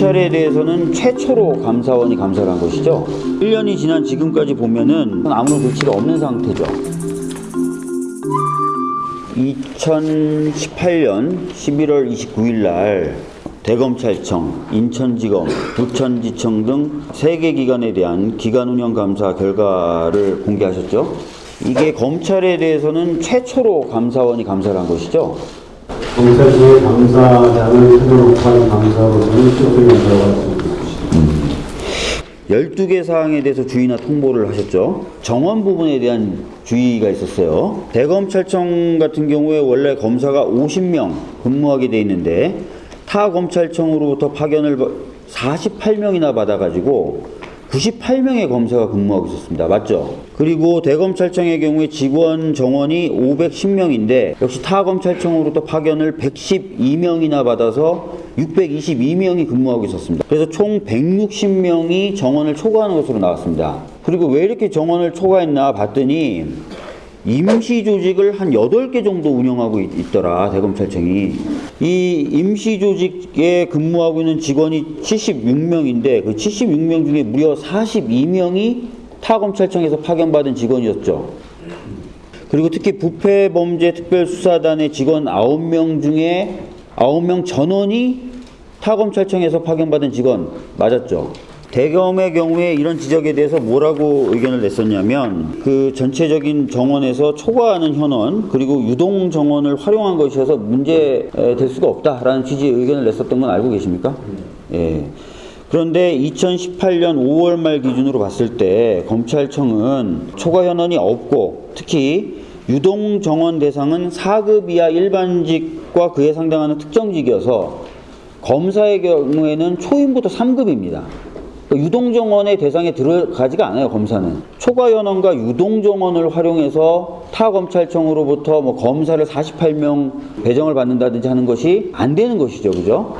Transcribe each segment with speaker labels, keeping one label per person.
Speaker 1: 검찰에 대해서는 최초로 감사원이 감사를 한 것이죠. 1년이 지난 지금까지 보면은 아무런 조치가 없는 상태죠. 2018년 11월 29일 날 대검찰청, 인천지검, 부천지청 등세개 기관에 대한 기관 운영 감사 결과를 공개하셨죠. 이게 검찰에 대해서는 최초로 감사원이 감사를 한 것이죠.
Speaker 2: 검찰청의 감사장을 최종 한 감사로서는 할수 있습니다.
Speaker 1: 12개 사항에 대해서 주의나 통보를 하셨죠. 정원 부분에 대한 주의가 있었어요. 대검찰청 같은 경우에 원래 검사가 50명 근무하게 돼 있는데 타 검찰청으로부터 파견을 48명이나 받아가지고 98명의 검사가 근무하고 있었습니다. 맞죠? 그리고 대검찰청의 경우에 직원 정원이 510명인데 역시 타 검찰청으로부터 파견을 112명이나 받아서 622명이 근무하고 있었습니다. 그래서 총 160명이 정원을 초과하는 것으로 나왔습니다. 그리고 왜 이렇게 정원을 초과했나 봤더니 임시 조직을 한 8개 정도 운영하고 있, 있더라, 대검찰청이. 이 임시 조직에 근무하고 있는 직원이 76명인데 그 76명 중에 무려 42명이 타검찰청에서 파견받은 직원이었죠. 그리고 특히 부패범죄특별수사단의 직원 9명 중에 9명 전원이 타검찰청에서 파견받은 직원 맞았죠. 대검의 경우에 이런 지적에 대해서 뭐라고 의견을 냈었냐면 그 전체적인 정원에서 초과하는 현원 그리고 유동 정원을 활용한 것이어서 문제될 수가 없다라는 취지의 의견을 냈었던 건 알고 계십니까? 예. 그런데 2018년 5월 말 기준으로 봤을 때 검찰청은 초과 현원이 없고 특히 유동 정원 대상은 4급 이하 일반직과 그에 상당하는 특정직이어서 검사의 경우에는 초임부터 3급입니다. 유동정원의 대상에 들어가지가 않아요, 검사는. 초과연원과 유동정원을 활용해서 타 검찰청으로부터 뭐 검사를 48명 배정을 받는다든지 하는 것이 안 되는 것이죠, 그죠?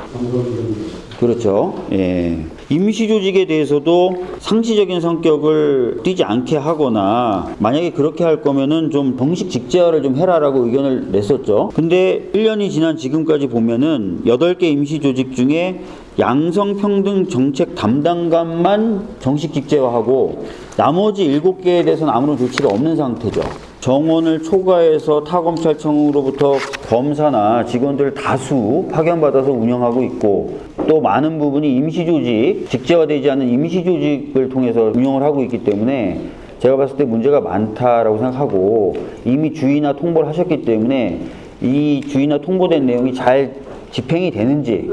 Speaker 1: 그렇죠. 예. 임시 조직에 대해서도 상시적인 성격을 띠지 않게 하거나 만약에 그렇게 할 거면은 좀 정식 직제화를 좀 해라라고 의견을 냈었죠. 근데 1년이 지난 지금까지 보면은 8개 임시 조직 중에 양성평등 정책 담당관만 정식 직제화하고 나머지 7개에 대해서는 아무런 조치가 없는 상태죠. 정원을 초과해서 타검찰청으로부터 검사나 직원들 다수 파견받아서 운영하고 있고 또 많은 부분이 임시조직, 직제화되지 않은 임시조직을 통해서 운영을 하고 있기 때문에 제가 봤을 때 문제가 많다라고 생각하고 이미 주의나 통보를 하셨기 때문에 이 주의나 통보된 내용이 잘 집행이 되는지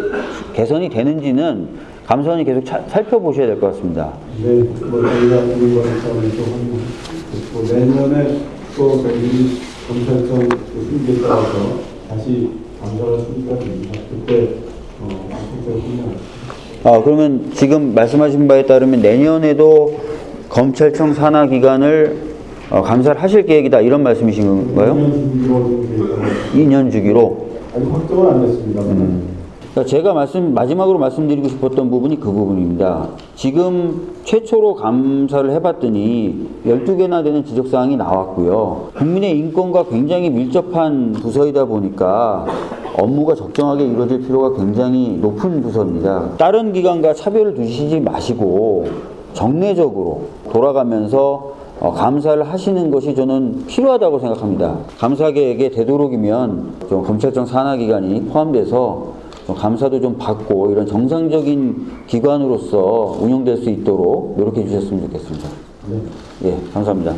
Speaker 1: 개선이 되는지는 감사원이 계속 차- 살펴보셔야 될 것 같습니다.
Speaker 2: 네, 뭐 저희가 국민과의 차원에서 한뭐 내년에 또 저희 검찰청 그 승계에 따라서 다시 감사를 수립가 됩니다. 그때 어.
Speaker 1: 아, 그러면 지금 말씀하신 바에 따르면 내년에도 검찰청 산하 기관을 어, 감사를 하실 계획이다 이런 말씀이신 건가요? 2년 주기로.
Speaker 2: 아직 확정은 안 됐습니다.
Speaker 1: 그러니까 제가 말씀 마지막으로 말씀드리고 싶었던 부분이 그 부분입니다. 지금 최초로 감사를 해봤더니 12개나 되는 지적 사항이 나왔고요. 국민의 인권과 굉장히 밀접한 부서이다 보니까 업무가 적정하게 이루어질 필요가 굉장히 높은 부서입니다. 다른 기관과 차별을 두시지 마시고 정례적으로 돌아가면서 어, 감사를 하시는 것이 저는 필요하다고 생각합니다. 감사 계획에 되도록이면 좀 검찰청 산하기관이 포함돼서 좀 감사도 좀 받고 이런 정상적인 기관으로서 운영될 수 있도록 노력해 주셨으면 좋겠습니다. 예, 감사합니다.